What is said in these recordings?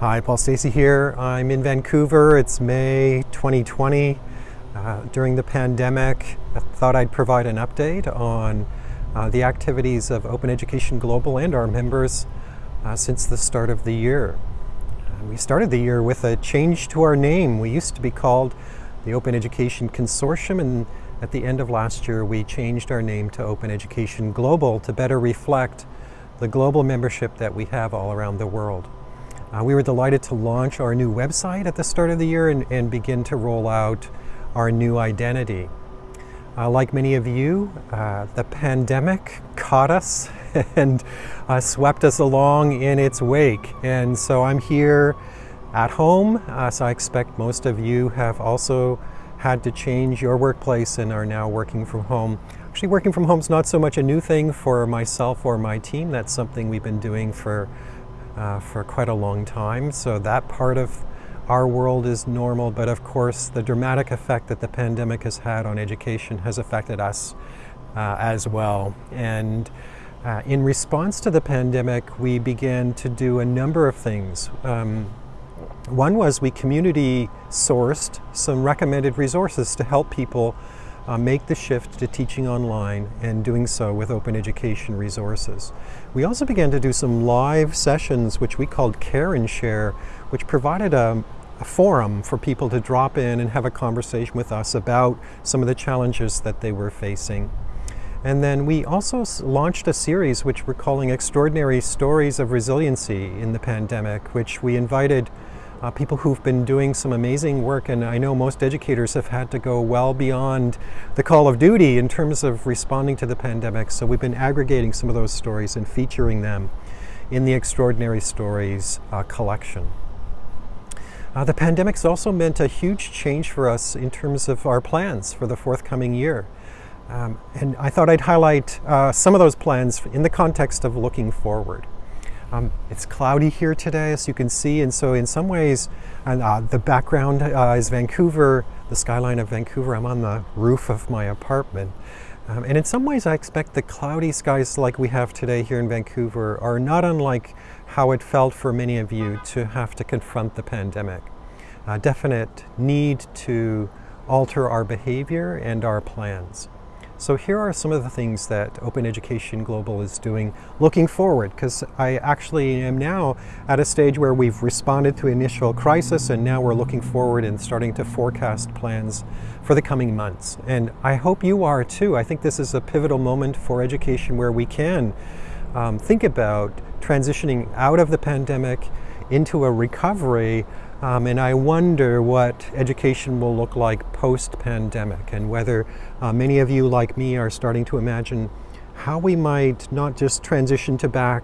Hi, Paul Stacey here. I'm in Vancouver. It's May 2020. Uh, during the pandemic, I thought I'd provide an update on uh, the activities of Open Education Global and our members uh, since the start of the year. Uh, we started the year with a change to our name. We used to be called the Open Education Consortium and at the end of last year we changed our name to Open Education Global to better reflect the global membership that we have all around the world. Uh, we were delighted to launch our new website at the start of the year and, and begin to roll out our new identity. Uh, like many of you, uh, the pandemic caught us and uh, swept us along in its wake. And so I'm here at home, uh, so I expect most of you have also had to change your workplace and are now working from home. Actually, working from home is not so much a new thing for myself or my team. That's something we've been doing for uh, for quite a long time. So that part of our world is normal, but of course the dramatic effect that the pandemic has had on education has affected us uh, as well. And uh, in response to the pandemic, we began to do a number of things. Um, one was we community sourced some recommended resources to help people uh, make the shift to teaching online and doing so with open education resources. We also began to do some live sessions which we called Care and Share, which provided a, a forum for people to drop in and have a conversation with us about some of the challenges that they were facing. And then we also launched a series which we're calling Extraordinary Stories of Resiliency in the Pandemic, which we invited uh, people who've been doing some amazing work and I know most educators have had to go well beyond the call of duty in terms of responding to the pandemic. So we've been aggregating some of those stories and featuring them in the Extraordinary Stories uh, collection. Uh, the pandemic's also meant a huge change for us in terms of our plans for the forthcoming year. Um, and I thought I'd highlight uh, some of those plans in the context of looking forward. Um, it's cloudy here today, as you can see, and so in some ways, and uh, the background uh, is Vancouver, the skyline of Vancouver. I'm on the roof of my apartment. Um, and in some ways, I expect the cloudy skies like we have today here in Vancouver are not unlike how it felt for many of you to have to confront the pandemic. A definite need to alter our behavior and our plans. So here are some of the things that Open Education Global is doing looking forward, because I actually am now at a stage where we've responded to initial crisis and now we're looking forward and starting to forecast plans for the coming months. And I hope you are too. I think this is a pivotal moment for education where we can um, think about transitioning out of the pandemic into a recovery um, and I wonder what education will look like post-pandemic and whether uh, many of you like me are starting to imagine how we might not just transition to back,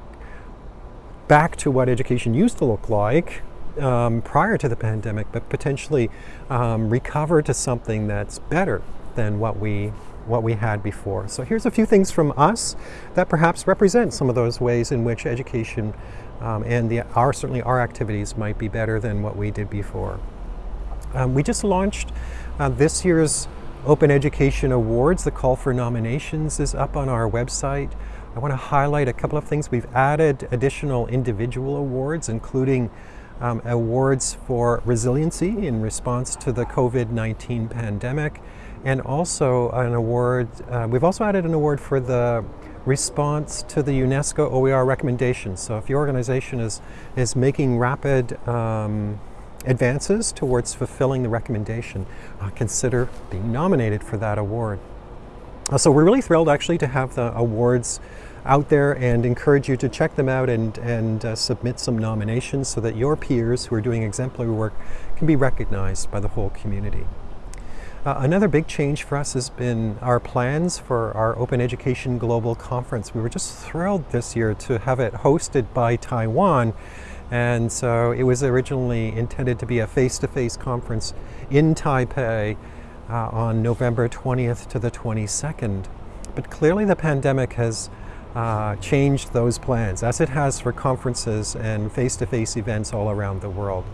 back to what education used to look like um, prior to the pandemic, but potentially um, recover to something that's better than what we what we had before. So here's a few things from us that perhaps represent some of those ways in which education um, and the, our, certainly our activities might be better than what we did before. Um, we just launched uh, this year's Open Education Awards. The call for nominations is up on our website. I want to highlight a couple of things. We've added additional individual awards, including um, awards for resiliency in response to the COVID-19 pandemic, and also an award, uh, we've also added an award for the response to the UNESCO OER recommendations. So if your organization is, is making rapid um, advances towards fulfilling the recommendation, uh, consider being nominated for that award. Uh, so we're really thrilled actually to have the awards out there and encourage you to check them out and, and uh, submit some nominations so that your peers who are doing exemplary work can be recognized by the whole community. Uh, another big change for us has been our plans for our Open Education Global Conference. We were just thrilled this year to have it hosted by Taiwan. And so it was originally intended to be a face-to-face -face conference in Taipei uh, on November 20th to the 22nd. But clearly the pandemic has uh, changed those plans, as it has for conferences and face-to-face -face events all around the world.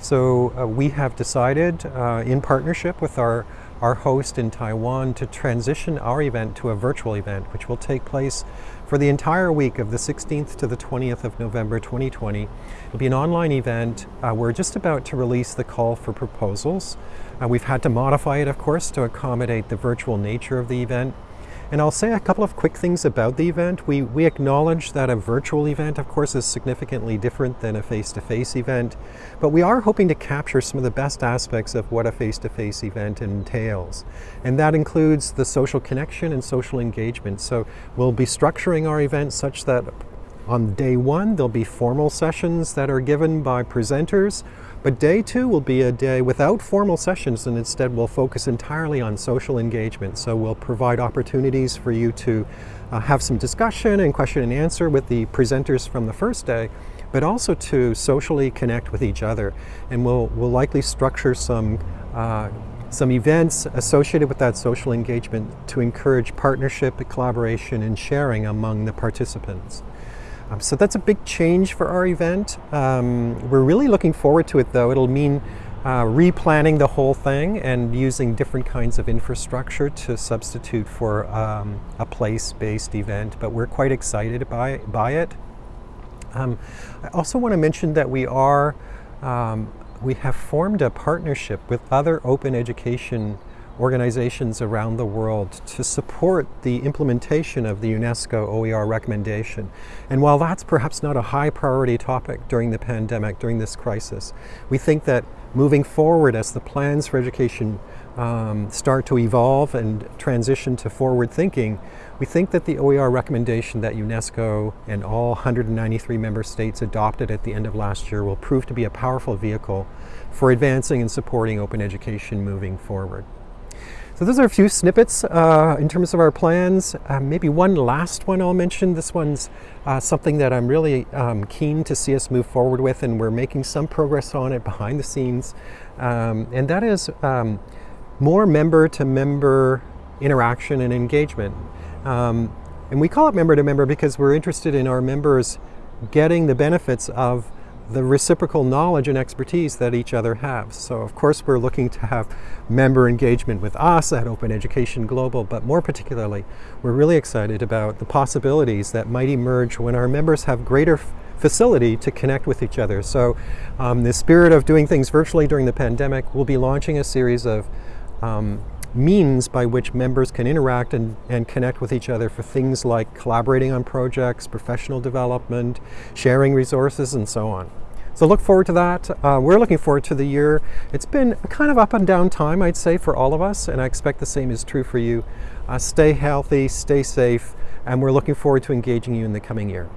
So uh, we have decided uh, in partnership with our, our host in Taiwan to transition our event to a virtual event, which will take place for the entire week of the 16th to the 20th of November 2020. It'll be an online event. Uh, we're just about to release the call for proposals. Uh, we've had to modify it, of course, to accommodate the virtual nature of the event. And I'll say a couple of quick things about the event. We, we acknowledge that a virtual event, of course, is significantly different than a face-to-face -face event, but we are hoping to capture some of the best aspects of what a face-to-face -face event entails. And that includes the social connection and social engagement. So we'll be structuring our event such that on day one, there'll be formal sessions that are given by presenters but day two will be a day without formal sessions and instead we'll focus entirely on social engagement. So we'll provide opportunities for you to uh, have some discussion and question and answer with the presenters from the first day, but also to socially connect with each other. And we'll, we'll likely structure some uh, some events associated with that social engagement to encourage partnership, collaboration, and sharing among the participants. Um, so that's a big change for our event. Um, we're really looking forward to it though. It'll mean uh, replanning the whole thing and using different kinds of infrastructure to substitute for um, a place-based event, but we're quite excited by, by it. Um, I also want to mention that we are, um, we have formed a partnership with other open education organizations around the world to support the implementation of the UNESCO OER recommendation. And while that's perhaps not a high priority topic during the pandemic, during this crisis, we think that moving forward as the plans for education um, start to evolve and transition to forward thinking, we think that the OER recommendation that UNESCO and all 193 member states adopted at the end of last year will prove to be a powerful vehicle for advancing and supporting open education moving forward. So those are a few snippets uh, in terms of our plans. Uh, maybe one last one I'll mention. This one's uh, something that I'm really um, keen to see us move forward with and we're making some progress on it behind the scenes. Um, and that is um, more member-to-member -member interaction and engagement. Um, and we call it member-to-member -member because we're interested in our members getting the benefits of the reciprocal knowledge and expertise that each other have. So of course we're looking to have member engagement with us at Open Education Global, but more particularly, we're really excited about the possibilities that might emerge when our members have greater facility to connect with each other. So um, the spirit of doing things virtually during the pandemic, we'll be launching a series of um, means by which members can interact and, and connect with each other for things like collaborating on projects, professional development, sharing resources, and so on. So look forward to that. Uh, we're looking forward to the year. It's been kind of up and down time, I'd say, for all of us, and I expect the same is true for you. Uh, stay healthy, stay safe, and we're looking forward to engaging you in the coming year.